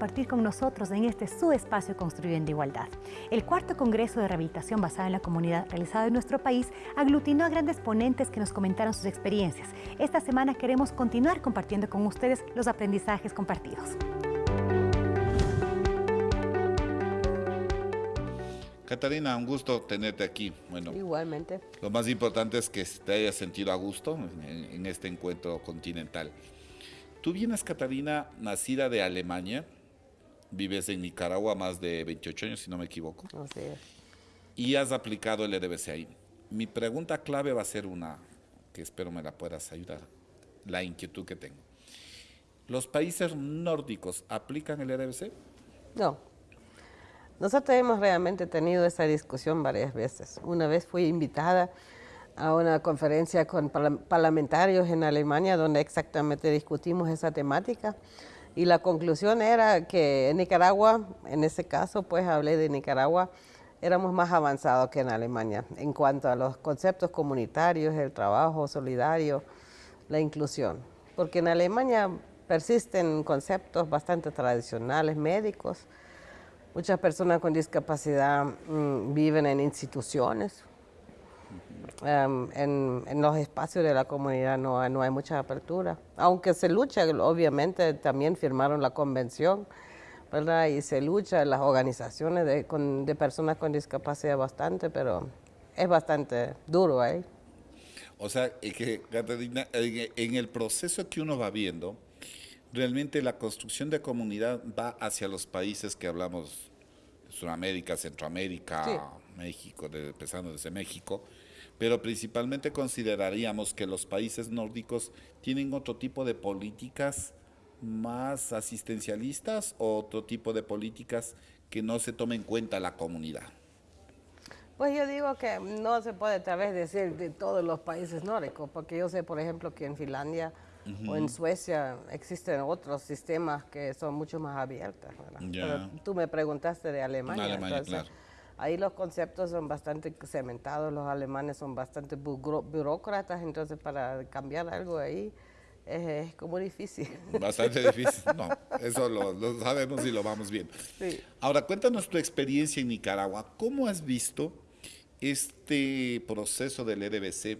compartir con nosotros en este su espacio Construyendo Igualdad. El cuarto Congreso de Rehabilitación basado en la comunidad realizado en nuestro país aglutinó a grandes ponentes que nos comentaron sus experiencias. Esta semana queremos continuar compartiendo con ustedes los aprendizajes compartidos. Catarina, un gusto tenerte aquí. Bueno, Igualmente. Lo más importante es que te hayas sentido a gusto en, este encuentro continental. Tú vienes, Catarina, nacida de Alemania, vives en Nicaragua más de 28 años, si no me equivoco. Así es. Y has aplicado el EDBC ahí. Mi pregunta clave va a ser una que espero me la puedas ayudar, la inquietud que tengo. ¿Los países nórdicos aplican el EDBC? No. Nosotros hemos realmente tenido esa discusión varias veces. Una vez fui invitada a una conferencia con parlamentarios en Alemania donde exactamente discutimos esa temática y la conclusión era que en Nicaragua, en ese caso pues hablé de Nicaragua, éramos más avanzados que en Alemania en cuanto a los conceptos comunitarios, el trabajo solidario, la inclusión. Porque en Alemania persisten conceptos bastante tradicionales médicos, Muchas personas con discapacidad mm, viven en instituciones. Em, en, los espacios de la comunidad no, no, hay mucha apertura. Aunque se lucha, obviamente también firmaron la convención, ¿verdad? Y se lucha en las organizaciones de, de personas con discapacidad bastante, pero es bastante duro ahí. O sea, que, Catalina, en el proceso que uno va viendo, realmente la construcción de comunidad va hacia los países que hablamos, Sudamérica, Centroamérica, México, empezando desde México, pero principalmente consideraríamos que los países nórdicos tienen otro tipo de políticas más asistencialistas o otro tipo de políticas que no se tome en cuenta la comunidad. Pues yo digo que no se puede tal vez decir de todos los países nórdicos, porque yo sé, por ejemplo, que en Finlandia o en Suecia existen otros sistemas que son mucho más abiertos. Pero tú me preguntaste de Alemania. Ahí los conceptos son bastante cementados, los alemanes son bastante burócratas, entonces para cambiar algo ahí es, como difícil. Bastante difícil, no, eso lo, lo, sabemos y lo vamos bien. Ahora, cuéntanos tu experiencia en Nicaragua. ¿Cómo has visto este proceso del EDBC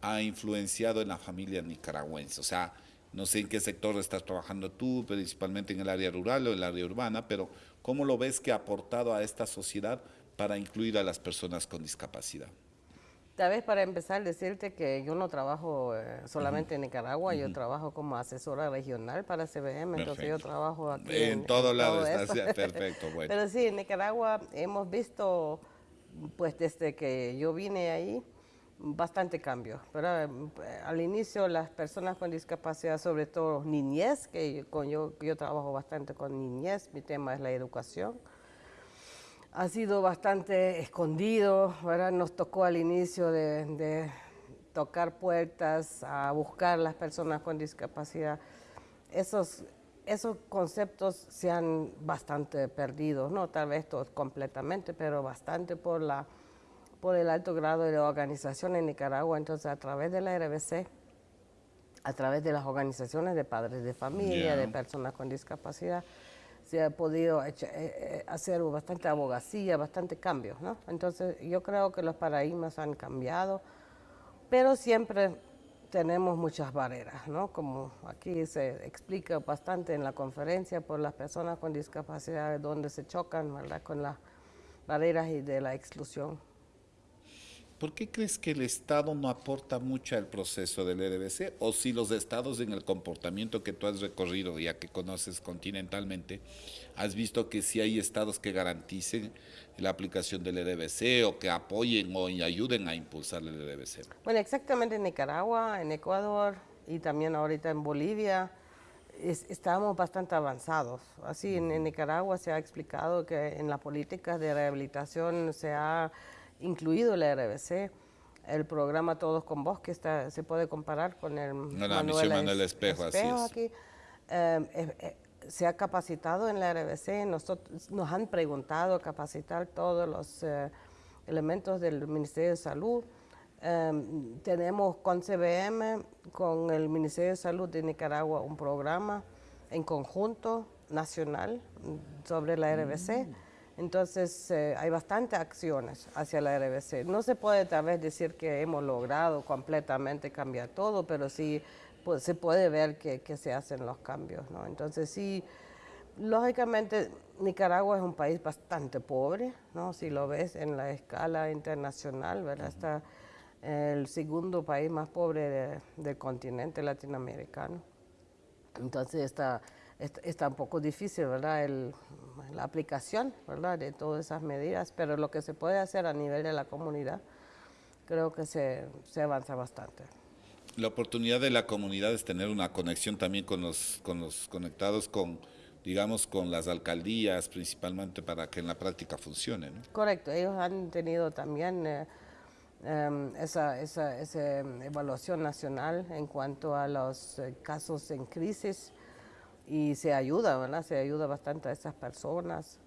ha influenciado en la familia nicaragüense? O sea, no sé en qué sector estás trabajando tú, principalmente en el área rural o en el área urbana, pero ¿cómo lo ves que ha aportado a esta sociedad para incluir a las personas con discapacidad? Tal vez para empezar decirte que yo no trabajo eh, solamente en Nicaragua, yo trabajo como asesora regional para CBM, entonces yo trabajo aquí. En, en todo lado está perfecto, bueno. Pero sí, en Nicaragua hemos visto, pues desde que yo vine ahí, bastante cambio. Pero al inicio las personas con discapacidad, sobre todo niñez, que con yo, yo trabajo bastante con niñez, mi tema es la educación, ha sido bastante escondido, ¿verdad? nos tocó al inicio de, de tocar puertas, a buscar las personas con discapacidad. Esos, esos conceptos se han bastante perdido, no tal vez todos completamente, pero bastante por la por el alto grado de organización en Nicaragua, entonces a través de la RBC, a través de las organizaciones de padres de familia, de personas con discapacidad, se ha podido eh, eh, hacer bastante abogacía, bastante cambios, ¿no? Entonces yo creo que los paradigmas han cambiado, pero siempre tenemos muchas barreras, ¿no? Como aquí se explica bastante en la conferencia por las personas con discapacidad, donde se chocan, ¿verdad? Con las barreras y de la exclusión. ¿Por qué crees que el Estado no aporta mucho al proceso del EDBC? O si los estados en el comportamiento que tú has recorrido, ya que conoces continentalmente, has visto que sí hay estados que garanticen la aplicación del EDBC o que apoyen o ayuden a impulsar el EDBC? Bueno, exactamente en Nicaragua, en Ecuador y también ahorita en Bolivia, estamos bastante avanzados. Así, en, en Nicaragua se ha explicado que en las políticas de rehabilitación se ha incluido la RBC, el programa Todos con Vos, que está, se puede comparar con el la Manuel, Espejo, así es. Aquí. Em, eh, eh, se ha capacitado en la RBC, nosotros, nos han preguntado capacitar todos los eh, elementos del Ministerio de Salud. Em, tenemos con CBM, con el Ministerio de Salud de Nicaragua, un programa en conjunto nacional sobre la RBC. Mm. Entonces eh, hay bastantes acciones hacia la RBC. No se puede tal vez decir que hemos logrado completamente cambiar todo, pero sí pues, se puede ver que, se hacen los cambios. ¿no? Entonces sí, lógicamente Nicaragua es un país bastante pobre, ¿no? si lo ves en la escala internacional, ¿verdad? está el segundo país más pobre del continente latinoamericano. Entonces está está un poco difícil, ¿verdad? El, la aplicación, ¿verdad? De todas esas medidas, pero lo que se puede hacer a nivel de la comunidad, creo que se, se avanza bastante. La oportunidad de la comunidad es tener una conexión también con los, con los conectados con, digamos, con las alcaldías, principalmente para que en la práctica funcione, ¿no? Correcto, ellos han tenido también... Eh, em, esa, esa, esa, evaluación nacional en cuanto a los eh, casos en crisis y se ayuda, ¿verdad? Se ayuda bastante a esas personas.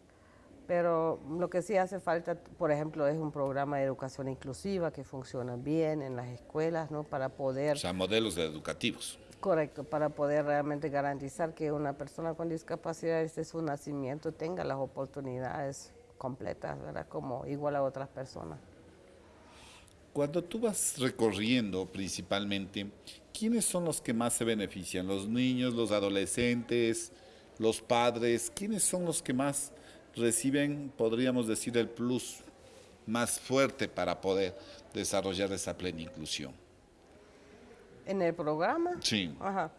Pero lo que sí hace falta, por ejemplo, es un programa de educación inclusiva que funciona bien en las escuelas, ¿no? Para poder... O sea, modelos educativos. Correcto, para poder realmente garantizar que una persona con discapacidad desde su nacimiento tenga las oportunidades completas, ¿verdad? Como igual a otras personas. Cuando tú vas recorriendo principalmente, ¿quiénes son los que más se benefician? ¿Los niños, los adolescentes, los padres? ¿Quiénes son los que más reciben, podríamos decir, el plus más fuerte para poder desarrollar esa plena inclusión? ¿En el programa? Sí. Ajá.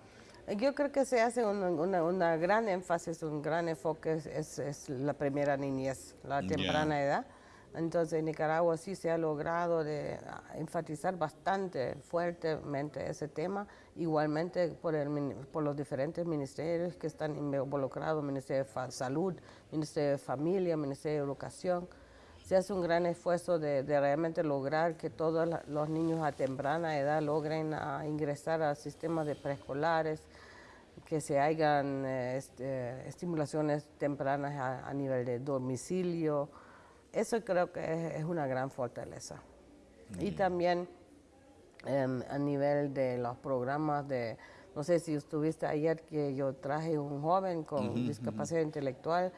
Yo creo que se hace una, gran énfasis, un gran enfoque, es, la primera niñez, la temprana edad entonces en Nicaragua sí se ha logrado ah, enfatizar bastante fuertemente ese tema, igualmente por, el, por los diferentes ministerios que están involucrados, Ministerio de Salud, Ministerio de Familia, Ministerio de Educación. Se hace un gran esfuerzo de, realmente lograr que todos los niños a temprana edad logren ah, ingresar al sistema de preescolares, que se hagan eh, este, estimulaciones tempranas a nivel de domicilio, eso creo que es, una gran fortaleza. Y también em, a nivel de los programas de, no sé si estuviste ayer que yo traje un joven con discapacidad intelectual,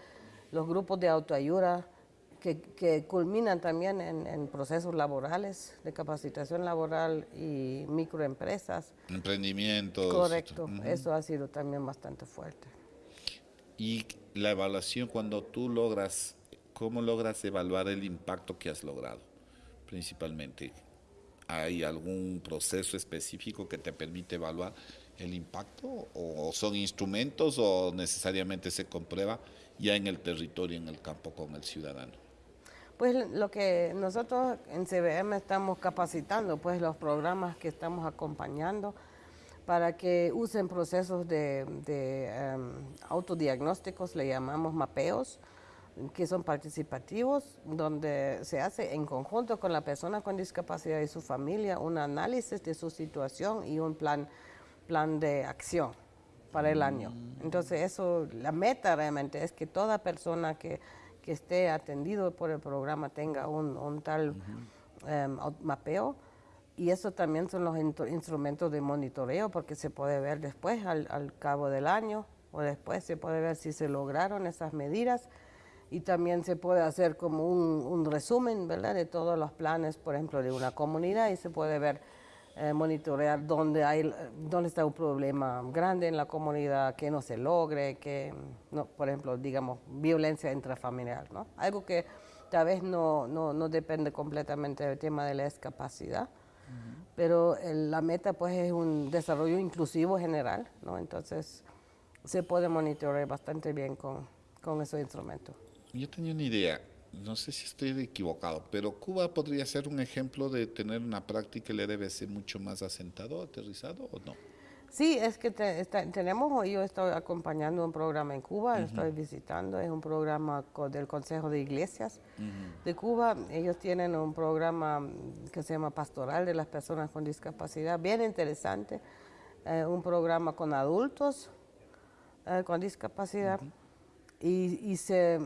los grupos de autoayuda que, culminan también en, procesos laborales, de capacitación laboral y microempresas. Emprendimientos. Correcto, eso ha sido también bastante fuerte. Y la evaluación cuando tú logras ¿Cómo logras evaluar el impacto que has logrado? Principalmente, ¿hay algún proceso específico que te permite evaluar el impacto? ¿O son instrumentos o necesariamente se comprueba ya en el territorio, en el campo con el ciudadano? Pues lo que nosotros en CBM estamos capacitando, pues los programas que estamos acompañando para que usen procesos de, em, autodiagnósticos, le llamamos mapeos, que son participativos, donde se hace en conjunto con la persona con discapacidad y su familia un análisis de su situación y un plan, plan de acción para el año. Mm. Entonces eso, la meta realmente es que toda persona que, que esté atendido por el programa tenga un, un tal em, mapeo y eso también son los instrumentos de monitoreo porque se puede ver después al, al cabo del año o después se puede ver si se lograron esas medidas y también se puede hacer como un, resumen, ¿verdad?, de todos los planes, por ejemplo, de una comunidad y se puede ver, eh, monitorear dónde, hay, dónde está un problema grande en la comunidad, que no se logre, que, no, por ejemplo, digamos, violencia intrafamiliar, ¿no? Algo que tal vez no, no, no depende completamente del tema de la discapacidad, pero la meta pues es un desarrollo inclusivo general, ¿no? Entonces se puede monitorear bastante bien con, con esos instrumentos. Yo tenía una idea, no sé si estoy equivocado, pero Cuba podría ser un ejemplo de tener una práctica LRBC mucho más asentado, aterrizado o no. Sí, es que tenemos, yo estoy acompañando un programa en Cuba, estoy visitando, es un programa del Consejo de Iglesias de Cuba. Ellos tienen un programa que se llama Pastoral de las Personas con Discapacidad, bien interesante, eh, un programa con adultos eh, con discapacidad y, y se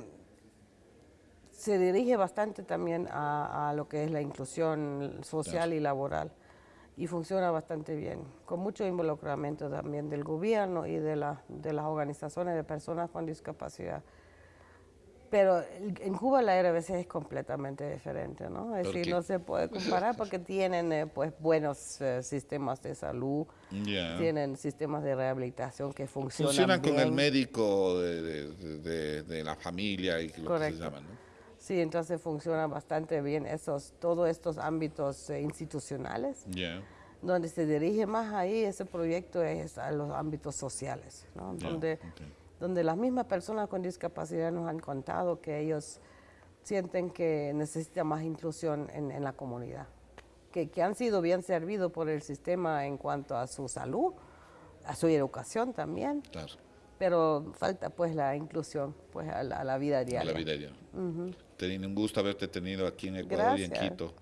se dirige bastante también a, lo que es la inclusión social y laboral. y funciona bastante bien, con mucho involucramiento también del gobierno y de, la, de las organizaciones de personas con discapacidad. Pero en Cuba la RBC es completamente diferente, ¿no? Es decir, no se puede comparar porque tienen eh, pues buenos eh, sistemas de salud, tienen sistemas de rehabilitación que funcionan Funcionan con el médico de, la familia y lo que se llaman, ¿no? Sí, entonces funciona bastante bien esos, todos estos ámbitos eh, institucionales. Donde se dirige más ahí ese proyecto es a los ámbitos sociales, ¿no? Donde donde las mismas personas con discapacidad nos han contado que ellos sienten que necesitan más inclusión en, la comunidad, que, han sido bien servidos por el sistema en cuanto a su salud, a su educación también. Pero falta pues la inclusión pues a la, vida diaria. A la vida diaria. un gusto haberte tenido aquí en Ecuador y en Quito.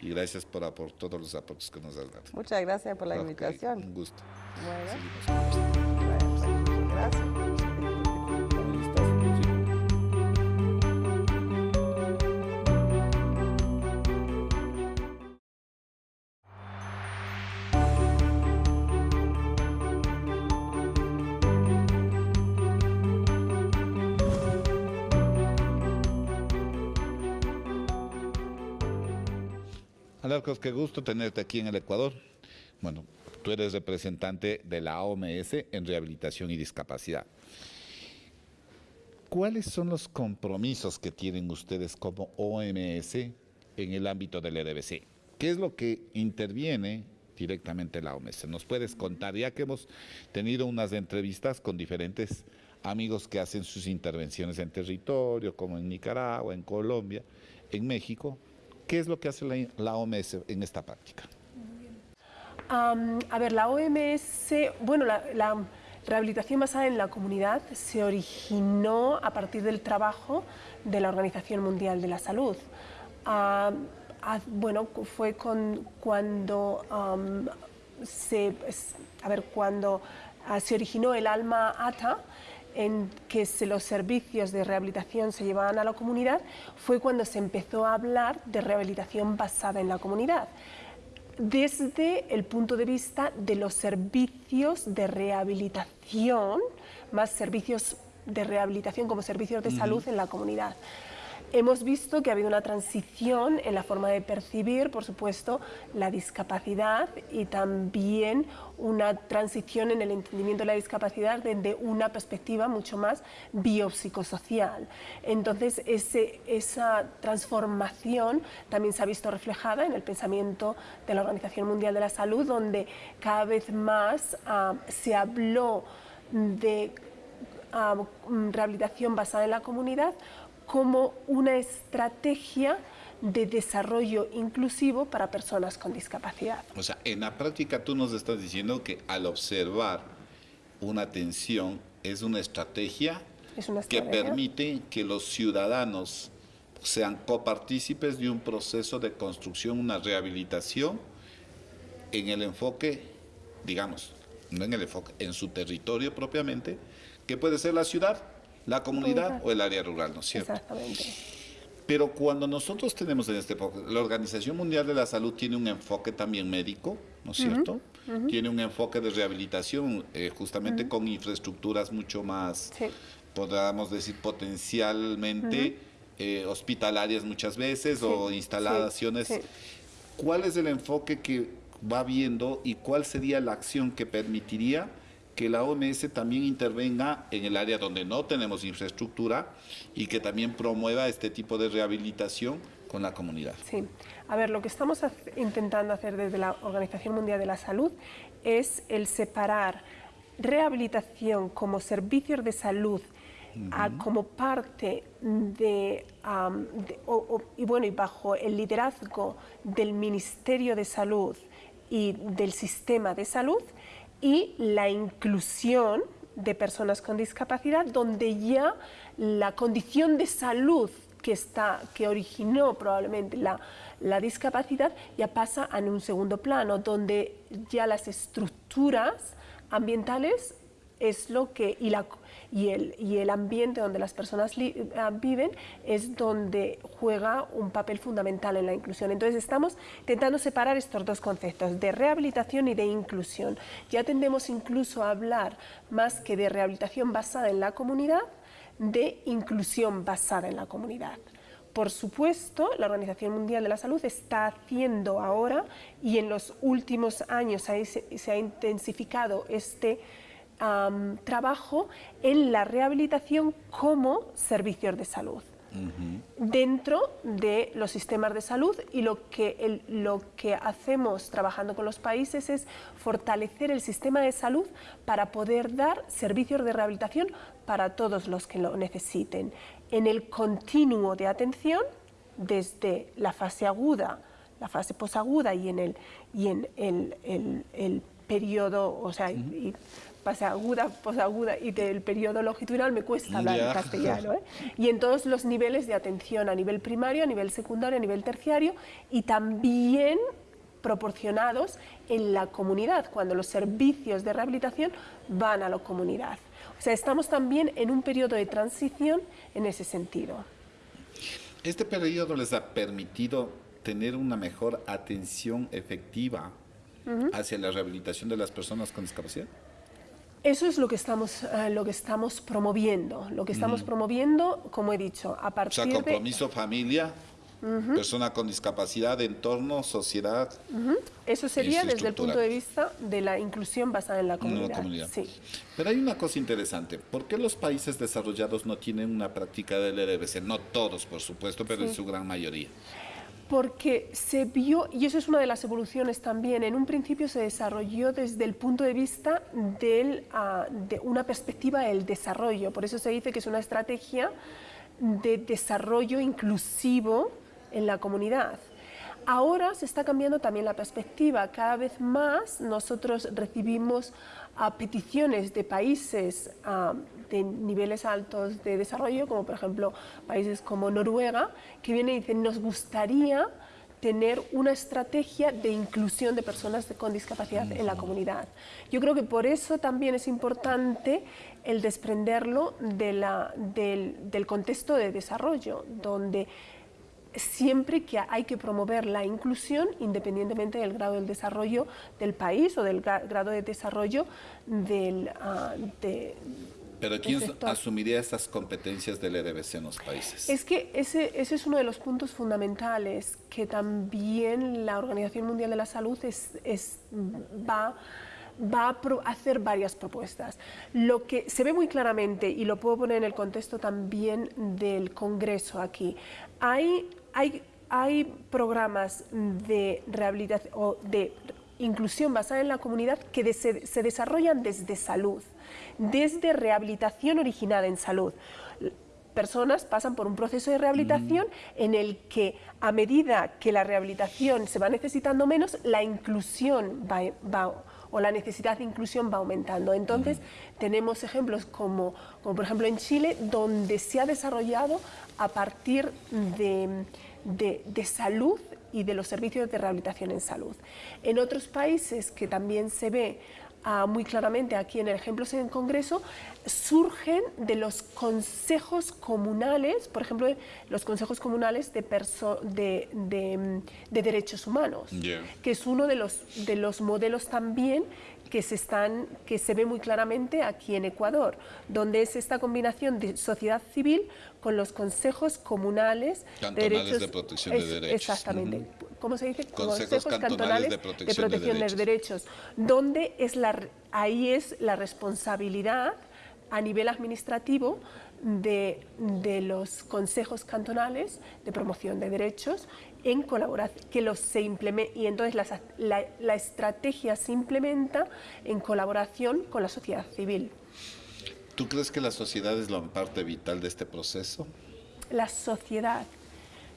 Y gracias por, por, todos los aportes que nos has dado. Muchas gracias por la invitación. Un gusto. Bueno. gracias. Alarcos, qué gusto tenerte aquí en el Ecuador. Bueno, tú eres representante de la OMS en rehabilitación y discapacidad. ¿Cuáles son los compromisos que tienen ustedes como OMS en el ámbito del EDBC? ¿Qué es lo que interviene directamente la OMS? ¿Nos puedes contar? Ya que hemos tenido unas entrevistas con diferentes amigos que hacen sus intervenciones en territorio, como en Nicaragua, en Colombia, en México, ¿Qué es lo que hace la, OMS en esta práctica? a ver, la OMS, bueno, la, rehabilitación basada en la comunidad se originó a partir del trabajo de la Organización Mundial de la Salud. bueno, fue con, cuando se, a ver, cuando ah, se originó el alma ATA, en que los servicios de rehabilitación se llevaban a la comunidad fue cuando se empezó a hablar de rehabilitación basada en la comunidad desde el punto de vista de los servicios de rehabilitación, más servicios de rehabilitación como servicios de salud en la comunidad. Hemos visto que ha habido una transición en la forma de percibir, por supuesto, la discapacidad y también una transición en el entendimiento de la discapacidad desde una perspectiva mucho más biopsicosocial. Entonces, esa transformación también se ha visto reflejada en el pensamiento de la Organización Mundial de la Salud, donde cada vez más ah, se habló de ah, rehabilitación basada en la comunidad como una estrategia de desarrollo inclusivo para personas con discapacidad. O sea, en la práctica tú nos estás diciendo que al observar una atención es una estrategia, que permite que los ciudadanos sean copartícipes de un proceso de construcción, una rehabilitación en el enfoque, digamos, no en el enfoque, en su territorio propiamente, que puede ser la ciudad, la comunidad o el área rural, ¿no es cierto? Exactamente. Pero cuando nosotros tenemos en este la Organización Mundial de la Salud tiene un enfoque también médico, ¿no es cierto? Tiene un enfoque de rehabilitación eh, justamente con infraestructuras mucho más, podríamos decir, potencialmente eh, hospitalarias muchas veces o instalaciones. ¿Cuál es el enfoque que va viendo y cuál sería la acción que permitiría que la OMS también intervenga en el área donde no tenemos infraestructura y que también promueva este tipo de rehabilitación con la comunidad. Sí, a ver, lo que estamos intentando hacer desde la Organización Mundial de la Salud es el separar rehabilitación como servicios de salud como parte de, y bueno y bajo el liderazgo del Ministerio de Salud y del sistema de salud y la inclusión de personas con discapacidad, donde ya la condición de salud que, está, que originó probablemente la, la discapacidad ya pasa en un segundo plano, donde ya las estructuras ambientales es lo que, y, el, y el ambiente donde las personas ah, viven es donde juega un papel fundamental en la inclusión. Entonces estamos intentando separar estos dos conceptos, de rehabilitación y de inclusión. Ya tendemos incluso a hablar más que de rehabilitación basada en la comunidad, de inclusión basada en la comunidad. Por supuesto, la Organización Mundial de la Salud está haciendo ahora, y en los últimos años se, ha intensificado este trabajo en la rehabilitación como servicios de salud. dentro de los sistemas de salud y lo que, lo que hacemos trabajando con los países es fortalecer el sistema de salud para poder dar servicios de rehabilitación para todos los que lo necesiten. En el continuo de atención desde la fase aguda, la fase posaguda y en el, y en el, periodo, o sea, fase aguda, posaguda y del periodo longitudinal me cuesta hablar en castellano. ¿eh? Y en todos los niveles de atención, a nivel primario, a nivel secundario, a nivel terciario y también proporcionados en la comunidad, cuando los servicios de rehabilitación van a la comunidad. O sea, estamos también en un periodo de transición en ese sentido. ¿Este periodo les ha permitido tener una mejor atención efectiva hacia la rehabilitación de las personas con discapacidad? Eso es lo que estamos, eh, lo que estamos promoviendo. Lo que estamos promoviendo, como he dicho, a partir de... O sea, compromiso, familia, persona con discapacidad, entorno, sociedad. Eso sería desde el punto de vista de la inclusión basada en la comunidad. Sí. Pero hay una cosa interesante. ¿Por qué los países desarrollados no tienen una práctica del EDBC? No todos, por supuesto, pero en su gran mayoría porque se vio, y eso es una de las evoluciones también, en un principio se desarrolló desde el punto de vista ah, de una perspectiva del desarrollo, por eso se dice que es una estrategia de desarrollo inclusivo en la comunidad. Ahora se está cambiando también la perspectiva. Cada vez más nosotros recibimos a peticiones de países de niveles altos de desarrollo, como por ejemplo países como Noruega, que vienen y dicen nos gustaría tener una estrategia de inclusión de personas con discapacidad en la comunidad. Yo creo que por eso también es importante el desprenderlo del, del contexto de desarrollo, donde siempre que hay que promover la inclusión independientemente del grado del desarrollo del país o del grado de desarrollo del, uh, de, pero ¿quién asumiría estas competencias del EDBC en los países? Es que ese, ese, es uno de los puntos fundamentales que también la Organización Mundial de la Salud es, es, va va a hacer varias propuestas. Lo que se ve muy claramente, y lo puedo poner en el contexto también del Congreso aquí, hay hay, programas de rehabilitación o de inclusión basada en la comunidad que se, desarrollan desde salud, desde rehabilitación originada en salud. Personas pasan por un proceso de rehabilitación en el que a medida que la rehabilitación se va necesitando menos, la inclusión va, o la necesidad de inclusión va aumentando. Entonces, tenemos ejemplos como, como, por ejemplo en Chile, donde se ha desarrollado a partir de, de, salud y de los servicios de rehabilitación en salud. En otros países que también se ve ah, muy claramente aquí en el ejemplo en el Congreso, surgen de los consejos comunales, por ejemplo, los consejos comunales de, de, de, derechos humanos, que es uno de los, de los modelos también que se, están, que se ve muy claramente aquí en Ecuador, donde es esta combinación de sociedad civil con los consejos comunales de, derechos, de protección de derechos. Exactamente. ¿Cómo se dice? Consejos, cantonales, de protección, de, derechos. de derechos. Donde es la, ahí es la responsabilidad a nivel administrativo de, de, los consejos cantonales de promoción de derechos en colaboración, que los se implemente, y entonces la, la, estrategia se implementa en colaboración con la sociedad civil. ¿Tú crees que la sociedad es la parte vital de este proceso? La sociedad.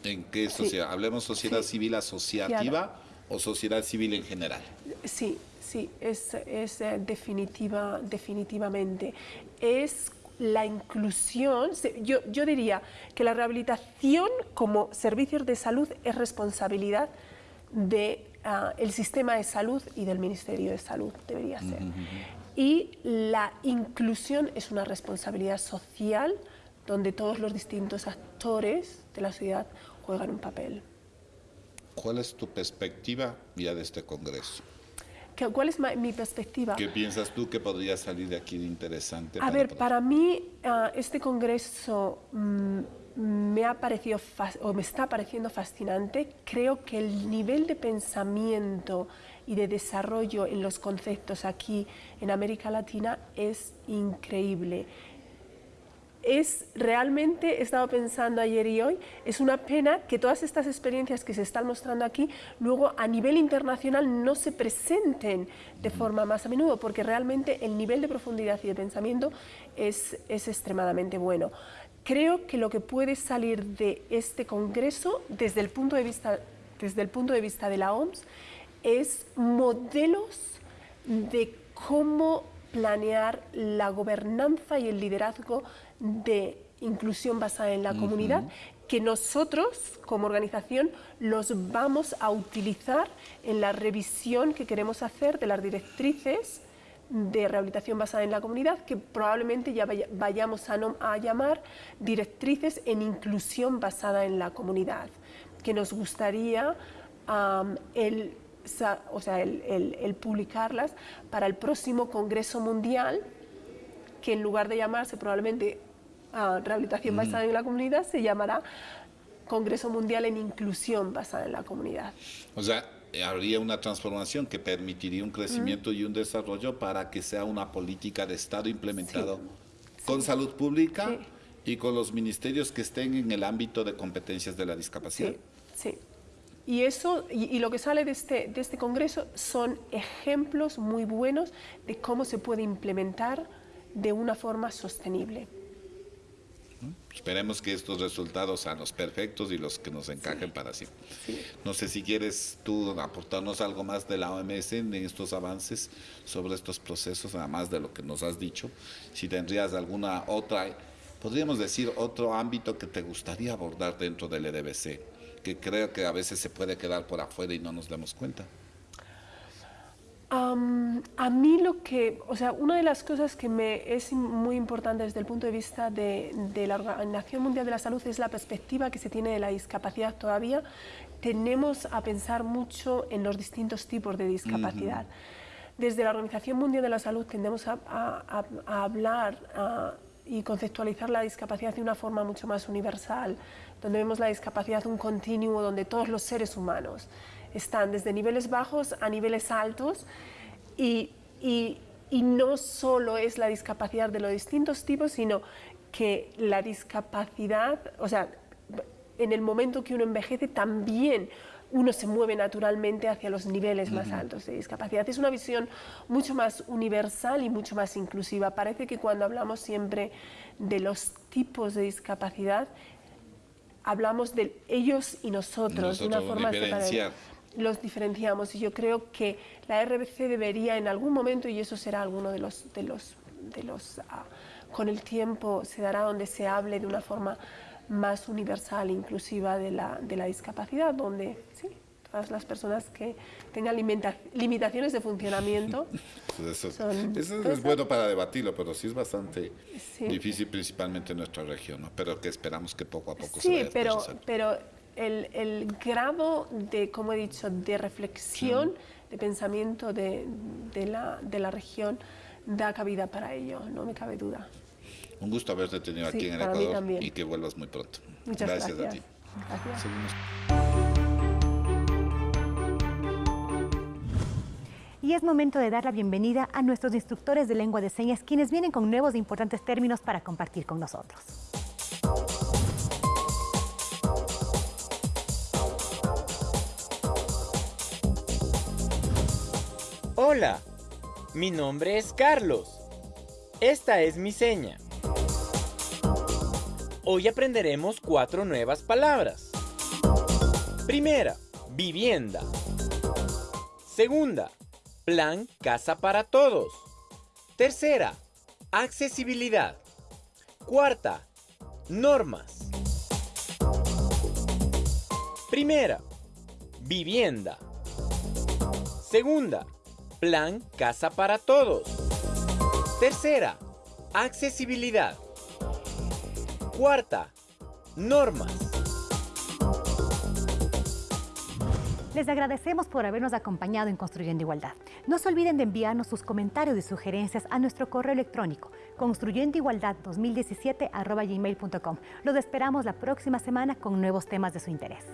¿En qué sociedad? ¿Hablemos sociedad civil asociativa o sociedad civil en general? Sí, sí, es, es eh, definitiva, definitivamente. Es la inclusión, yo, yo diría que la rehabilitación como servicios de salud es responsabilidad del de, el sistema de salud y del Ministerio de Salud, debería ser. Y la inclusión es una responsabilidad social donde todos los distintos actores de la sociedad juegan un papel. ¿Cuál es tu perspectiva ya de este Congreso? ¿Cuál es mi perspectiva? ¿Qué piensas tú que podría salir de aquí de interesante? A ver, para mí ah, este Congreso mm, me ha parecido o me está pareciendo fascinante. Creo que el nivel de pensamiento y de desarrollo en los conceptos aquí en América Latina es increíble es realmente, he estado pensando ayer y hoy, es una pena que todas estas experiencias que se están mostrando aquí luego a nivel internacional no se presenten de forma más a menudo, porque realmente el nivel de profundidad y de pensamiento es, es extremadamente bueno. Creo que lo que puede salir de este Congreso, desde el punto de vista, desde el punto de, vista de la OMS, es modelos de cómo planear la gobernanza y el liderazgo de inclusión basada en la comunidad que nosotros como organización los vamos a utilizar en la revisión que queremos hacer de las directrices de rehabilitación basada en la comunidad, que probablemente ya vayamos a, llamar directrices en inclusión basada en la comunidad, que nos gustaría el, o sea, el publicarlas para el próximo Congreso Mundial, que en lugar de llamarse probablemente rehabilitación mm. basada en la comunidad se llamará Congreso Mundial en Inclusión basada en la comunidad. O sea, habría una transformación que permitiría un crecimiento y un desarrollo para que sea una política de Estado implementado con salud pública y con los ministerios que estén en el ámbito de competencias de la discapacidad. Sí, Y eso, y, lo que sale de este, de este congreso son ejemplos muy buenos de cómo se puede implementar de una forma sostenible. Esperemos que estos resultados sean los perfectos y los que nos encajen para sí. No sé si quieres tú aportarnos algo más de la OMS en estos avances sobre estos procesos, además de lo que nos has dicho. Si tendrías alguna otra, podríamos decir, otro ámbito que te gustaría abordar dentro del EDBC, que creo que a veces se puede quedar por afuera y no nos damos cuenta a mí lo que, o sea, una de las cosas que me es muy importante desde el punto de vista de, la Organización Mundial de la Salud es la perspectiva que se tiene de la discapacidad todavía. Tenemos a pensar mucho en los distintos tipos de discapacidad. Desde la Organización Mundial de la Salud tendemos a, hablar y conceptualizar la discapacidad de una forma mucho más universal, donde vemos la discapacidad un continuo donde todos los seres humanos están desde niveles bajos a niveles altos y, y, no solo es la discapacidad de los distintos tipos, sino que la discapacidad, o sea, en el momento que uno envejece también uno se mueve naturalmente hacia los niveles más altos de discapacidad. Es una visión mucho más universal y mucho más inclusiva. Parece que cuando hablamos siempre de los tipos de discapacidad, hablamos de ellos y nosotros, de una forma diferenciar los diferenciamos. Y yo creo que la RBC debería en algún momento, y eso será alguno de los, de los, de los ah, con el tiempo se dará donde se hable de una forma más universal, inclusiva de la, de la discapacidad, donde sí, todas las personas que tengan limitaciones de funcionamiento. eso, es bueno para debatirlo, pero sí es bastante difícil, principalmente en nuestra región, pero que esperamos que poco a poco se vaya pero, pero el, grado de, como he dicho, de reflexión, de pensamiento de, la, región da cabida para ello, no me cabe duda. Un gusto haberte tenido aquí en el Ecuador y que vuelvas muy pronto. Muchas gracias. gracias. a ti. Y es momento de dar la bienvenida a nuestros instructores de lengua de señas, quienes vienen con nuevos e importantes términos para compartir con nosotros. Hola, mi nombre es Carlos. Esta es mi seña. Hoy aprenderemos cuatro nuevas palabras. Primera, vivienda. Segunda, plan casa para todos. Tercera, accesibilidad. Cuarta, normas. Primera, vivienda. Segunda, Plan Casa para Todos. Tercera, accesibilidad. Cuarta, normas. Les agradecemos por habernos acompañado en Construyendo Igualdad. No se olviden de enviarnos sus comentarios y sugerencias a nuestro correo electrónico construyendoigualdad2017.gmail.com. Los esperamos la próxima semana con nuevos temas de su interés.